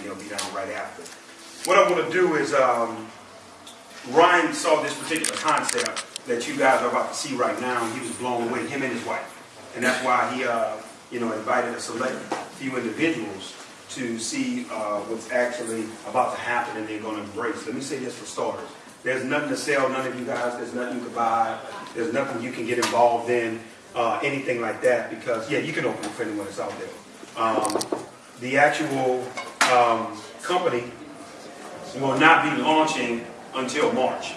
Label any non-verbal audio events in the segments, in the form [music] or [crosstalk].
and they'll be down right after. What I want to do is, um, Ryan saw this particular concept that you guys are about to see right now, and he was blown away, him and his wife. And that's why he, uh, you know, invited a select few individuals to see uh, what's actually about to happen and they're going to embrace. Let me say this for starters. There's nothing to sell, none of you guys. There's nothing you can buy. There's nothing you can get involved in, uh, anything like that, because, yeah, you can open it for anyone that's out there. Um, the actual um, company will not be launching until March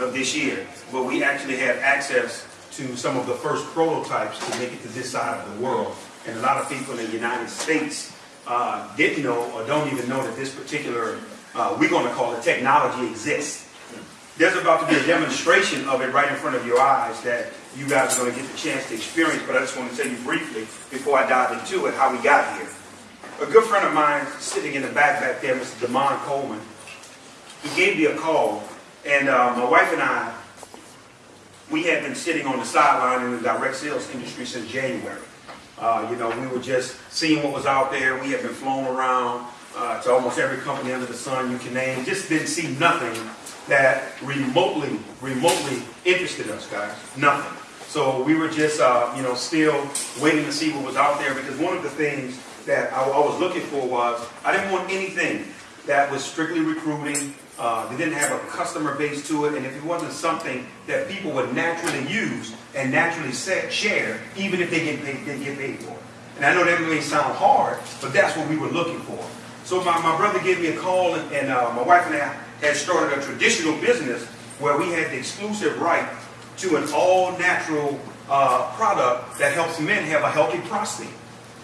of this year, but we actually have access to some of the first prototypes to make it to this side of the world. And a lot of people in the United States uh, didn't know or don't even know that this particular, uh, we're going to call it technology exists. There's about to be a demonstration of it right in front of your eyes that you guys are going to get the chance to experience, but I just want to tell you briefly, before I dive into it, how we got here. A good friend of mine sitting in the back back there, Mr. Damon Coleman, he gave me a call, and uh, my wife and I, we had been sitting on the sideline in the direct sales industry since January. Uh, you know, we were just seeing what was out there. We had been flown around uh, to almost every company under the sun you can name. Just didn't see nothing that remotely, remotely interested us, guys. Nothing. So we were just, uh, you know, still waiting to see what was out there because one of the things that I, was looking for was I didn't want anything that was strictly recruiting. Uh, they didn't have a customer base to it, and if it wasn't something that people would naturally use and naturally set, share, even if they they get paid for it. And I know that may sound hard, but that's what we were looking for. So my, my brother gave me a call, and, and uh, my wife and I had started a traditional business where we had the exclusive right to an all-natural uh, product that helps men have a healthy prostate.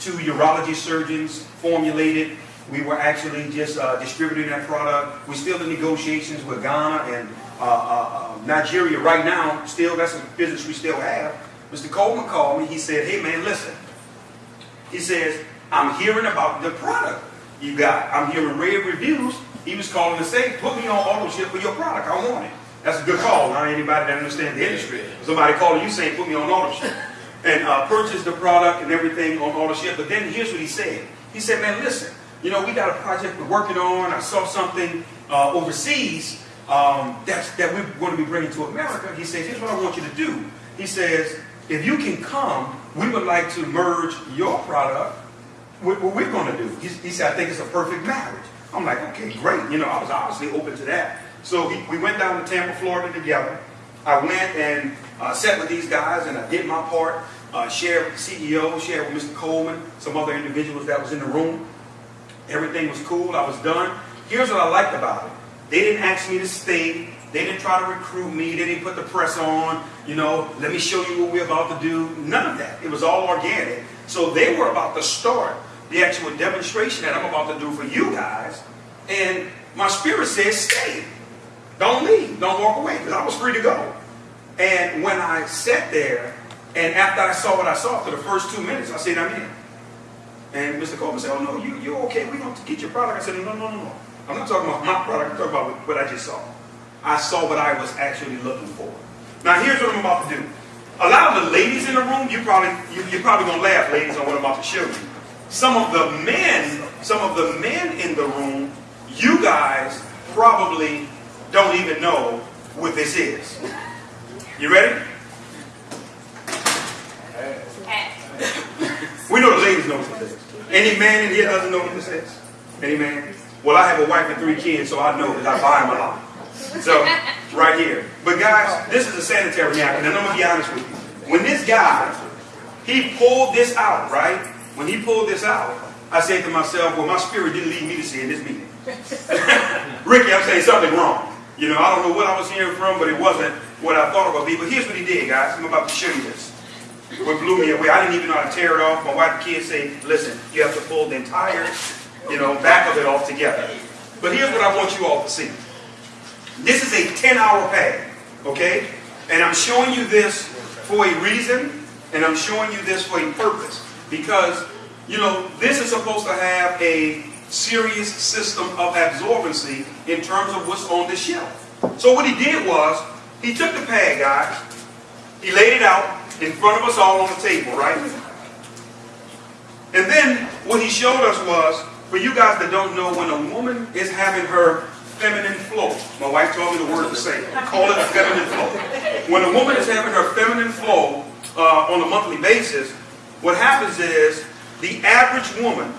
Two urology surgeons formulated. We were actually just uh, distributing that product. We're still in negotiations with Ghana and uh, uh, uh, Nigeria right now. Still, that's a business we still have. Mr. Coleman called me. He said, hey, man, listen. He says, I'm hearing about the product you got. I'm hearing rave reviews. He was calling to say, put me on auto ship for your product. I want it. That's a good call. Not anybody that understands the industry. Somebody calling you saying, put me on auto ship. And uh, purchase the product and everything on auto ship. But then here's what he said. He said, man, listen, you know, we got a project we're working on. I saw something uh, overseas um, that's, that we're going to be bringing to America. He says, here's what I want you to do. He says, if you can come, we would like to merge your product with what we're going to do. He, he said, I think it's a perfect marriage. I'm like, okay, great. You know, I was obviously open to that. So he, we went down to Tampa, Florida together. I went and uh, sat with these guys and I did my part, uh, shared with the CEO, shared with Mr. Coleman, some other individuals that was in the room. Everything was cool. I was done. Here's what I liked about it. They didn't ask me to stay. They didn't try to recruit me. They didn't put the press on. You know, let me show you what we're about to do. None of that. It was all organic. So they were about to start the actual demonstration that I'm about to do for you guys. And my spirit says, stay. Don't leave. Don't walk away. Because I was free to go. And when I sat there, and after I saw what I saw, for the first two minutes, I said, I'm in. And Mr. Coleman said, oh, no, you, you're okay. We're going to get your product. I said, no, no, no, no. I'm not talking about my product. I'm talking about what I just saw. I saw what I was actually looking for. Now, here's what I'm about to do. A lot of the ladies in the room, you probably, you, you're probably going to laugh, ladies, on what I'm about to show you. Some of the men, some of the men in the room, you guys probably don't even know what this is. You ready? We know the ladies know what this is. Any man in here doesn't know what this is? Any man? Well, I have a wife and three kids, so I know because I buy them a lot. So, right here. But guys, this is a sanitary napkin, and I'm going to be honest with you. When this guy, he pulled this out, right? When he pulled this out, I said to myself, well, my spirit didn't lead me to see in this meeting. [laughs] Ricky, I'm saying something wrong. You know, I don't know what I was hearing from, but it wasn't what I thought it would be. But here's what he did, guys. I'm about to show you this. What blew me away. I didn't even know how to tear it off. My wife and kids say, listen, you have to pull the entire, you know, back of it off together. But here's what I want you all to see. This is a 10-hour pad, okay? And I'm showing you this for a reason, and I'm showing you this for a purpose. Because, you know, this is supposed to have a serious system of absorbency in terms of what's on the shelf. So what he did was, he took the pad, guys, he laid it out in front of us all on the table, right? And then what he showed us was, For you guys that don't know, when a woman is having her feminine flow, my wife told me the word to say, call it a feminine flow. When a woman is having her feminine flow uh, on a monthly basis, what happens is the average woman,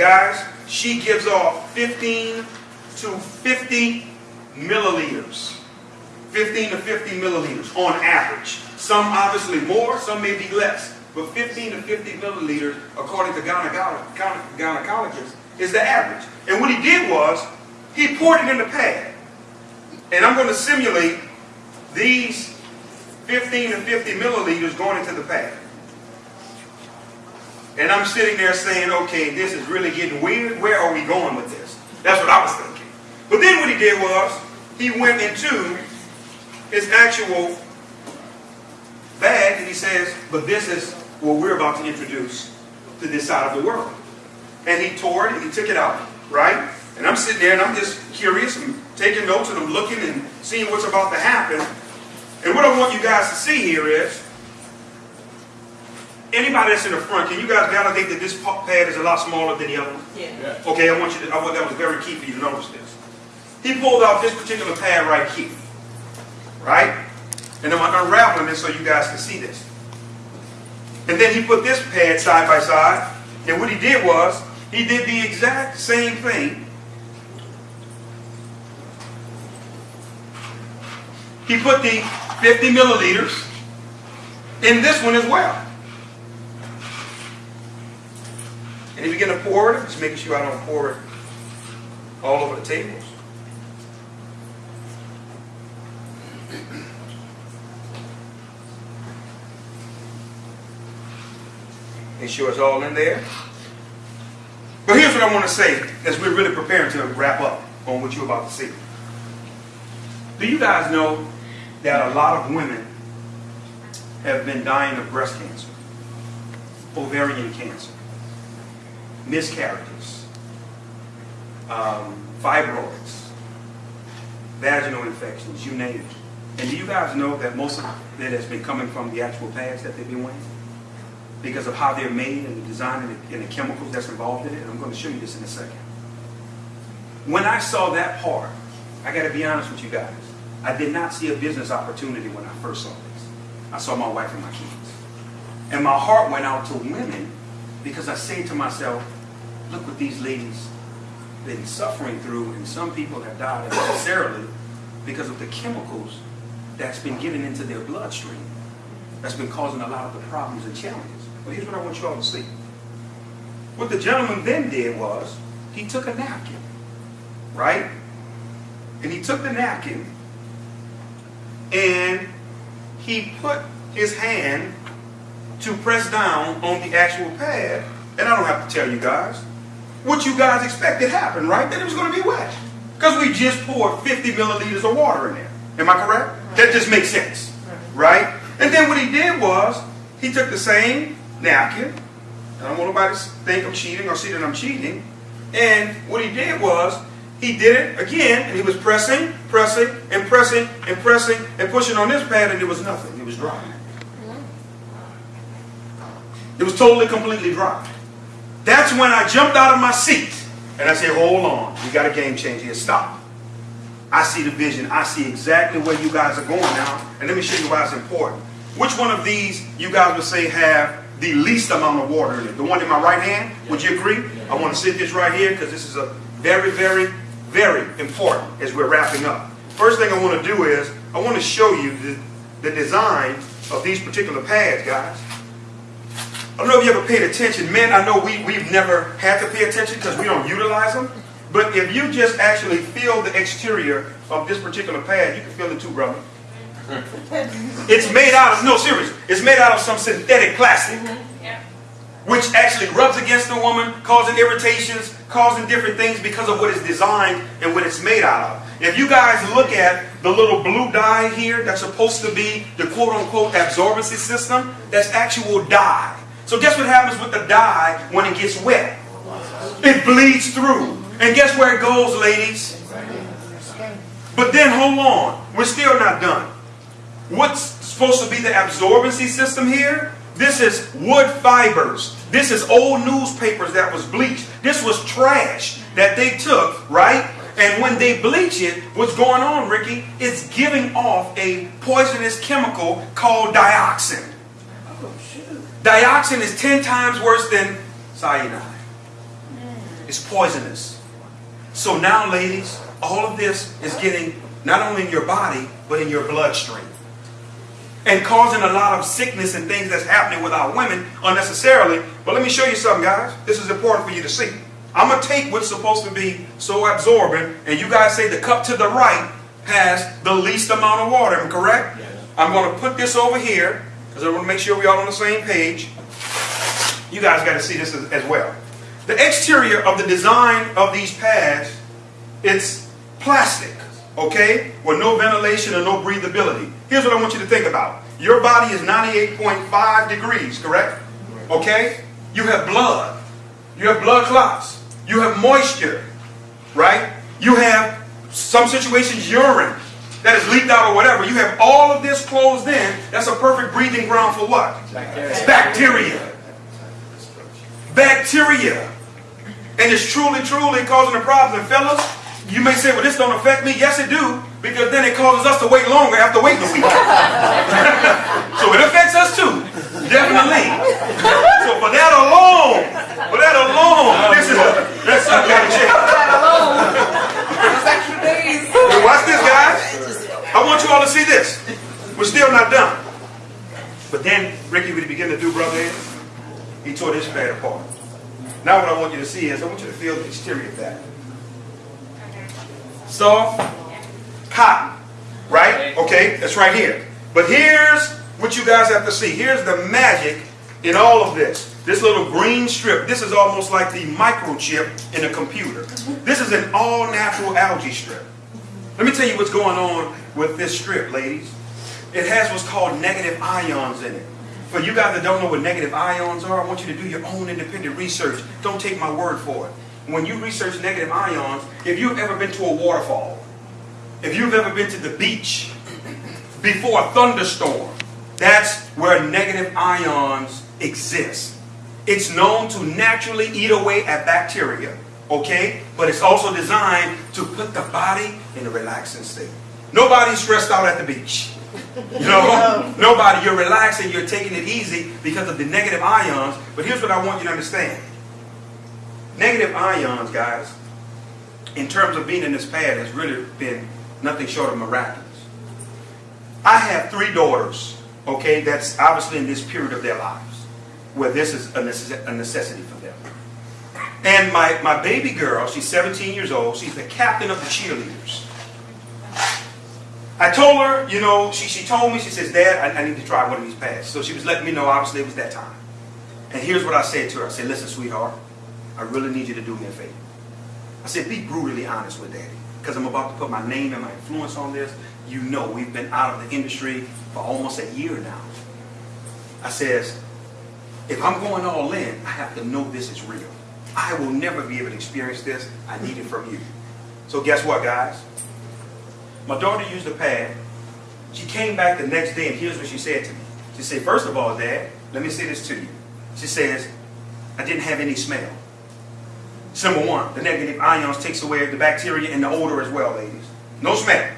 guys, she gives off 15 to 50 milliliters. 15 to 50 milliliters on average. Some obviously more, some may be less. But 15 to 50 milliliters, according to gynecologists, is the average. And what he did was, he poured it in the pad. And I'm going to simulate these 15 to 50 milliliters going into the pad. And I'm sitting there saying, okay, this is really getting weird. Where are we going with this? That's what I was thinking. But then what he did was, he went into his actual bag and he says, but this is what we're about to introduce to this side of the world. And he tore it and he took it out, right? And I'm sitting there and I'm just curious and taking notes and I'm looking and seeing what's about to happen. And what I want you guys to see here is, anybody that's in the front, can you guys validate that this pad is a lot smaller than the other one? Yeah. Okay, I want you to, I want that was very key for you to notice this. He pulled out this particular pad right here right? And I'm unraveling this so you guys can see this. And then he put this pad side by side, and what he did was, he did the exact same thing. He put the 50 milliliters in this one as well. And he began to pour it, just making sure I don't pour it all over the tables. Make sure it's all in there. But here's what I want to say as we're really preparing to wrap up on what you're about to see. Do you guys know that a lot of women have been dying of breast cancer, ovarian cancer, miscarriages, um, fibroids, vaginal infections, you name it. And do you guys know that most of it has been coming from the actual pads that they've been wearing? because of how they're made and the design and the, and the chemicals that's involved in it. I'm going to show you this in a second. When I saw that part, I got to be honest with you guys. I did not see a business opportunity when I first saw this. I saw my wife and my kids. And my heart went out to women because I say to myself, look what these ladies been suffering through, and some people have died unnecessarily because of the chemicals that's been given into their bloodstream. That's been causing a lot of the problems and challenges. But here's what I want you all to see. What the gentleman then did was, he took a napkin, right? And he took the napkin and he put his hand to press down on the actual pad. And I don't have to tell you guys what you guys expected happened, right? That it was going to be wet. Because we just poured 50 milliliters of water in there. Am I correct? That just makes sense, right? And then what he did was, he took the same napkin. I don't want nobody to think I'm cheating or see that I'm cheating. And what he did was, he did it again, and he was pressing, pressing, and pressing, and pressing, and pushing on this pad, and it was nothing. It was dry. It was totally, completely dry. That's when I jumped out of my seat, and I said, hold on, we got a game changer here. Stop. I see the vision. I see exactly where you guys are going now, and let me show you why it's important. Which one of these you guys would say have the least amount of water in it? The one in my right hand? Would you agree? I want to sit this right here because this is a very, very, very important as we're wrapping up. First thing I want to do is I want to show you the, the design of these particular pads, guys. I don't know if you ever paid attention. Men, I know we, we've never had to pay attention because we don't utilize them. But if you just actually feel the exterior of this particular pad, you can feel it too, brother. [laughs] it's made out of, no, serious, it's made out of some synthetic plastic. Mm-hmm. Yeah. Which actually rubs against the woman, causing irritations, causing different things because of what it's designed and what it's made out of. If you guys look at the little blue dye here that's supposed to be the quote-unquote absorbency system, that's actual dye. So guess what happens with the dye when it gets wet? It bleeds through. And guess where it goes, ladies? But then hold on. We're still not done. What's supposed to be the absorbency system here? This is wood fibers. This is old newspapers that was bleached. This was trash that they took, right? And when they bleach it, what's going on, Ricky? It's giving off a poisonous chemical called dioxin. Shoot. Dioxin is 10 times worse than cyanide. Mm. It's poisonous. So now, ladies, all of this is getting not only in your body, but in your bloodstream. And causing a lot of sickness and things that's happening with our women unnecessarily. But let me show you something, guys. This is important for you to see. I'm going to take what's supposed to be so absorbent, and you guys say the cup to the right has the least amount of water, correct? Yes. I'm going to put this over here, because I want to make sure we're all on the same page. You guys got to see this as, as well. The exterior of the design of these pads, it's plastic, okay? With no ventilation and no breathability. Here's what I want you to think about. Your body is 98.5 degrees, correct? Okay? You have blood. You have blood clots. You have moisture, right? You have some situations urine that is leaked out or whatever. You have all of this closed in. That's a perfect breathing ground for what? Bacteria. Bacteria. Bacteria. And it's truly, truly causing a problem. And fellas, you may say, well, this don't affect me. Yes, it do. Because then it causes us to wait longer after waiting a week. [laughs] so it affects us too. Definitely. So for that alone, for that alone, this is a, that's some kind of check. Still not done. But then Ricky would begin to do, brother, Ed, he tore this pad apart. Now what I want you to see is I want you to feel the exterior of that. Soft cotton, right? Okay, that's right here. But here's what you guys have to see. Here's the magic in all of this. This little green strip, this is almost like the microchip in a computer. Mm-hmm. This is an all-natural algae strip. Let me tell you what's going on with this strip, ladies. It has what's called negative ions in it. For you guys that don't know what negative ions are, I want you to do your own independent research. Don't take my word for it. When you research negative ions, if you've ever been to a waterfall, if you've ever been to the beach before a thunderstorm, that's where negative ions exist. It's known to naturally eat away at bacteria, okay? But it's also designed to put the body in a relaxing state. Nobody's stressed out at the beach. You know, nobody, you're relaxing, you're taking it easy because of the negative ions. But here's what I want you to understand. Negative ions, guys, in terms of being in this pad, has really been nothing short of miraculous. I have three daughters, okay, that's obviously in this period of their lives where this is a necess- a necessity for them. And my, my baby girl, she's 17 years old, she's the captain of the cheerleaders. I told her, you know, she, she told me, she says, Dad, I, I need to try one of these pads. So she was letting me know, obviously, it was that time. And here's what I said to her. I said, listen, sweetheart, I really need you to do me a favor. I said, be brutally honest with Daddy. Because I'm about to put my name and my influence on this. You know, we've been out of the industry for almost a year now. I says, if I'm going all in, I have to know this is real. I will never be able to experience this. I need it from you. So guess what, guys? My daughter used the pad. She came back the next day, and here's what she said to me. She said, first of all, Dad, let me say this to you. She says, I didn't have any smell. Number one, the negative ions takes away the bacteria and the odor as well, ladies. No smell.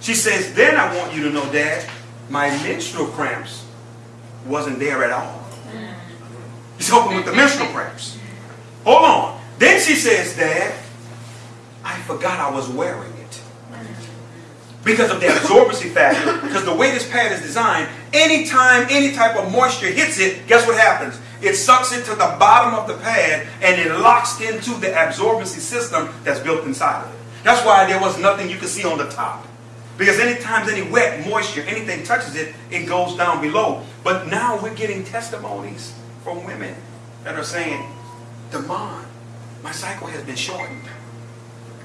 She says, then I want you to know, Dad, my menstrual cramps wasn't there at all. He's helping with the menstrual cramps. Hold on. Then she says, Dad, I forgot I was wearing. Because of the absorbency factor, because the way this pad is designed, anytime any type of moisture hits it, guess what happens? It sucks it to the bottom of the pad and it locks into the absorbency system that's built inside of it. That's why there was nothing you could see on the top. Because anytime any wet, moisture, anything touches it, it goes down below. But now we're getting testimonies from women that are saying, Demond, my cycle has been shortened.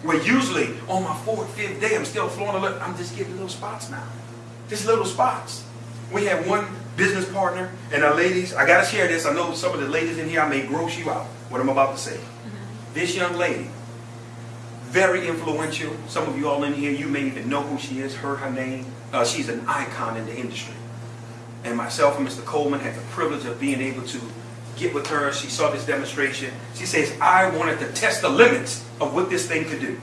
Where usually on my fourth, fifth day, I'm still flowing a little, I'm just getting little spots now. Just little spots. We have one business partner, and our ladies, I gotta share this. I know some of the ladies in here, I may gross you out, what I'm about to say. This young lady, very influential. Some of you all in here, you may even know who she is, heard her name. Uh, she's an icon in the industry. And myself and Mr. Coleman had the privilege of being able to get with her. She saw this demonstration. She says, I wanted to test the limits of what this thing could do.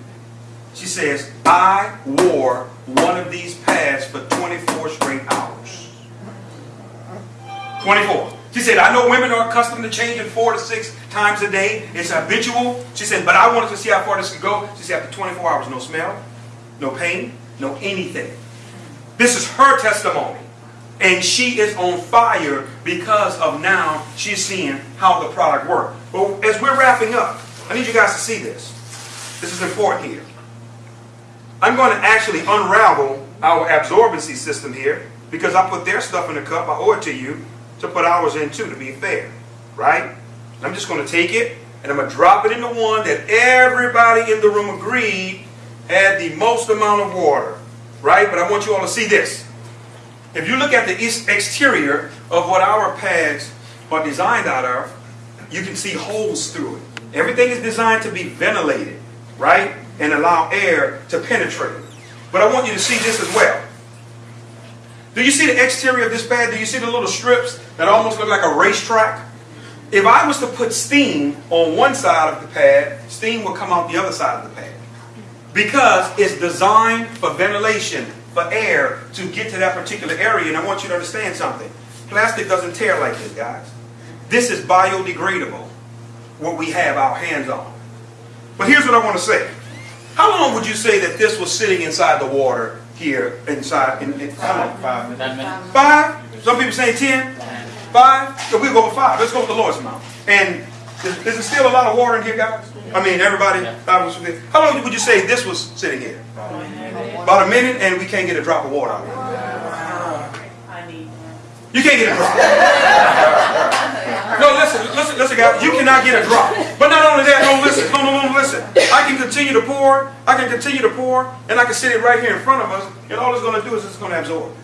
She says, I wore one of these pads for 24 straight hours. 24. She said, I know women are accustomed to changing four to six times a day. It's habitual. She said, but I wanted to see how far this could go. She said, after 24 hours, no smell, no pain, no anything. This is her testimony. And she is on fire because of now she's seeing how the product works. But as we're wrapping up, I need you guys to see this. This is important here. I'm going to actually unravel our absorbency system here because I put their stuff in a cup. I owe it to you to put ours in too, to be fair. Right? I'm just going to take it and I'm going to drop it into one that everybody in the room agreed had the most amount of water. Right? But I want you all to see this. If you look at the exterior of what our pads are designed out of, you can see holes through it. Everything is designed to be ventilated, right? And allow air to penetrate. But I want you to see this as well. Do you see the exterior of this pad? Do you see the little strips that almost look like a racetrack? If I was to put steam on one side of the pad, steam will come out the other side of the pad. Because it's designed for ventilation for air to get to that particular area. And I want you to understand something. Plastic doesn't tear like this, guys. This is biodegradable, what we have our hands on. But here's what I want to say. How long would you say that this was sitting inside the water here, inside? In, in, Five minutes. Five? Some people say ten? Five? So we'll go with five. Let's go with the Lord's mouth. And is, is there still a lot of water in here, guys? I mean, everybody? How long would you say this was sitting here? About a minute, and we can't get a drop of water out of it. You can't get a drop. No, listen, listen, listen, guys. You cannot get a drop. But not only that, no, listen, no, no, no, listen. I can continue to pour. I can continue to pour, and I can sit it right here in front of us, and all it's going to do is it's going to absorb.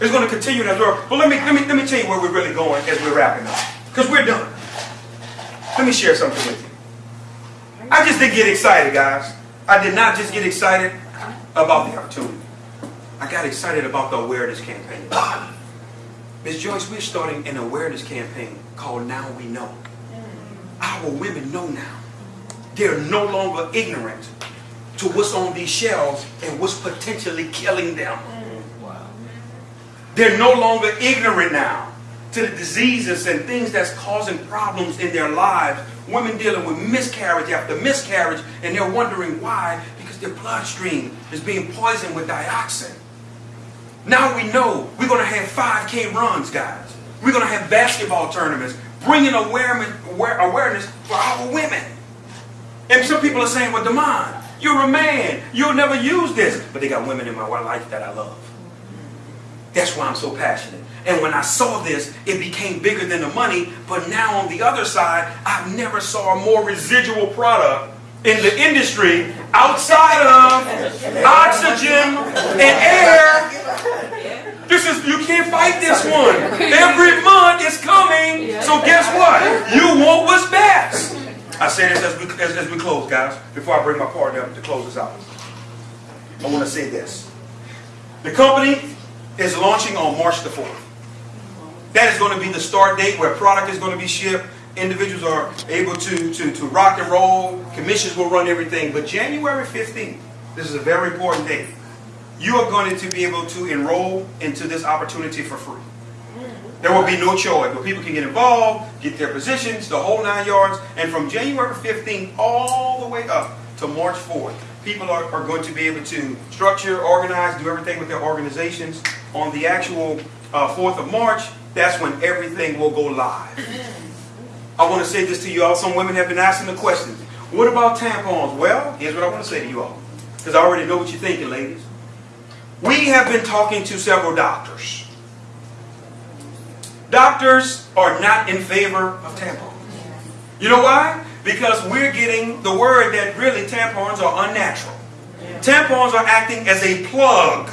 It's going to continue to absorb. But let me, let me, let me tell you where we're really going as we're wrapping up, because we're done. Let me share something with you. I just didn't get excited, guys. I did not just get excited about the opportunity. I got excited about the awareness campaign. [coughs] Ms. Joyce, we're starting an awareness campaign called Now We Know. Our women know now. They're no longer ignorant to what's on these shelves and what's potentially killing them. They're no longer ignorant now to the diseases and things that's causing problems in their lives. Women dealing with miscarriage after miscarriage, and they're wondering why because their bloodstream is being poisoned with dioxin. Now we know we're going to have 5K runs, guys. We're going to have basketball tournaments, bringing awareness, awareness for our women. And some people are saying, well, Demond, you're a man. You'll never use this. But they got women in my life that I love. That's why I'm so passionate. And when I saw this, it became bigger than the money. But now on the other side, I've never saw a more residual product in the industry outside of oxygen and air. This is you can't fight this one. Every month is coming. So guess what? You want what's best. I say this as we as, as we close, guys. Before I bring my partner up to close this out, I want to say this. The company is launching on March the 4th. That is going to be the start date where product is going to be shipped individuals are able to, to, to rock and roll. Commissions will run everything. But January 15th, this is a very important date. You are going to be able to enroll into this opportunity for free. There will be no choice, but people can get involved, get their positions, the whole nine yards. And from January 15th all the way up to March 4th, people are, are going to be able to structure, organize, do everything with their organizations. On the actual uh, 4th of March, that's when everything will go live. I want to say this to you all. Some women have been asking the question, what about tampons? Well, here's what I want to say to you all. Because I already know what you're thinking, ladies. We have been talking to several doctors. Doctors are not in favor of tampons. You know why? Because we're getting the word that really tampons are unnatural. Tampons are acting as a plug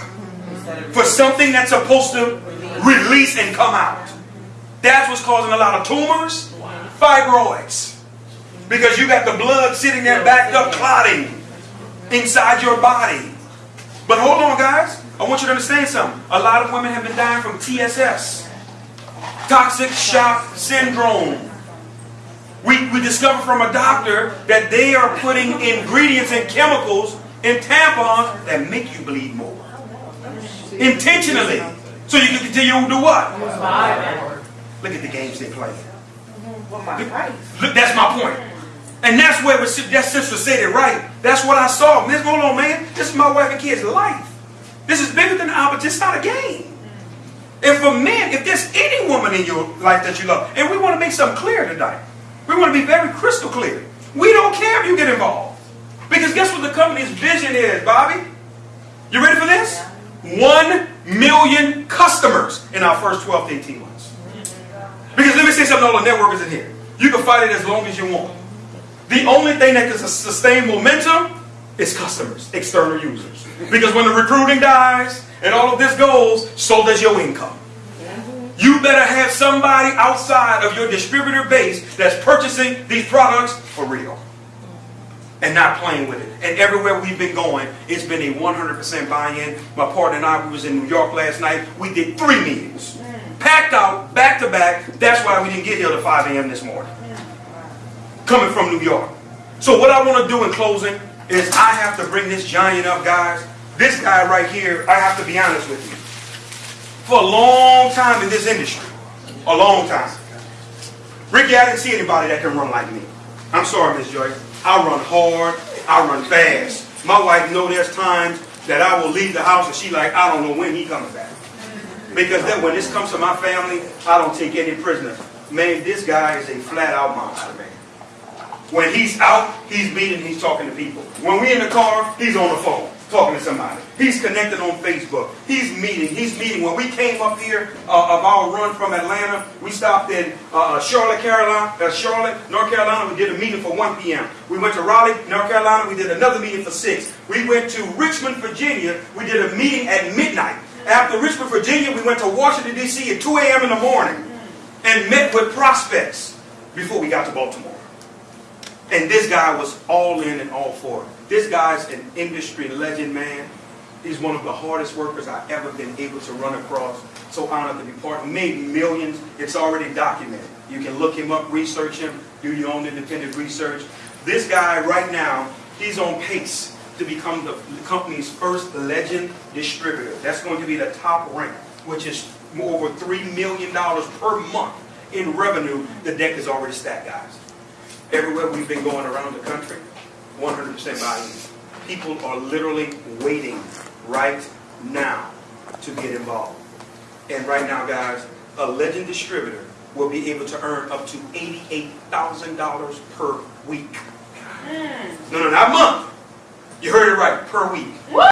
for something that's supposed to release and come out. That's what's causing a lot of tumors, fibroids. Because you got the blood sitting there backed up clotting inside your body. But hold on, guys. I want you to understand something. A lot of women have been dying from TSS, toxic shock syndrome. We, we discovered from a doctor that they are putting ingredients and chemicals in tampons that make you bleed more. Intentionally. So you can continue to do what? Look at the games they play. Look, that's my point. And that's where that sister said it right. That's what I saw. Miss, hold on, man. This is my wife and kids' life. This is bigger than the opposite. It's not a game. And for men, if there's any woman in your life that you love, and we want to make something clear tonight, we want to be very crystal clear. We don't care if you get involved. Because guess what the company's vision is, Bobby? You ready for this? One million customers in our first 12 to 18 months. Because let me say something to all the networkers in here. You can fight it as long as you want. The only thing that can sustain momentum is customers, external users. Because when the recruiting dies and all of this goes, so does your income. You better have somebody outside of your distributor base that's purchasing these products for real and not playing with it. And everywhere we've been going, it's been a 100% buy-in. My partner and I, we was in New York last night. We did three meetings. Packed out, back to back. That's why we didn't get here till 5 a.m. this morning. Coming from New York. So what I want to do in closing is I have to bring this giant up, guys. This guy right here, I have to be honest with you. For a long time in this industry, a long time. Ricky, I didn't see anybody that can run like me. I'm sorry, Miss Joy. I run hard. I run fast. My wife know there's times that I will leave the house and she like, I don't know when he coming back. Because then when this comes to my family, I don't take any prisoners. Man, this guy is a flat out monster, man. When he's out, he's meeting, he's talking to people. When we in the car, he's on the phone talking to somebody. He's connected on Facebook. He's meeting. He's meeting. When we came up here uh, of our run from Atlanta, we stopped in uh, Charlotte, Carolina, uh, Charlotte, North Carolina. We did a meeting for 1 p.m. We went to Raleigh, North Carolina. We did another meeting for 6. We went to Richmond, Virginia. We did a meeting at midnight. After Richmond, Virginia, we went to Washington, D.C. at 2 a.m. in the morning and met with prospects before we got to Baltimore. And this guy was all in and all for it. This guy's an industry legend, man. He's one of the hardest workers I've ever been able to run across. So honored to be part. Made millions. It's already documented. You can look him up, research him, do your own independent research. This guy right now, he's on pace to become the company's first legend distributor. That's going to be the top rank, which is more over $3 million per month in revenue. The deck is already stacked, guys. Everywhere we've been going around the country, 100% buy-in. People are literally waiting right now to get involved. And right now, guys, a legend distributor will be able to earn up to $88,000 per week. Mm. No, no, not a month. You heard it right, per week.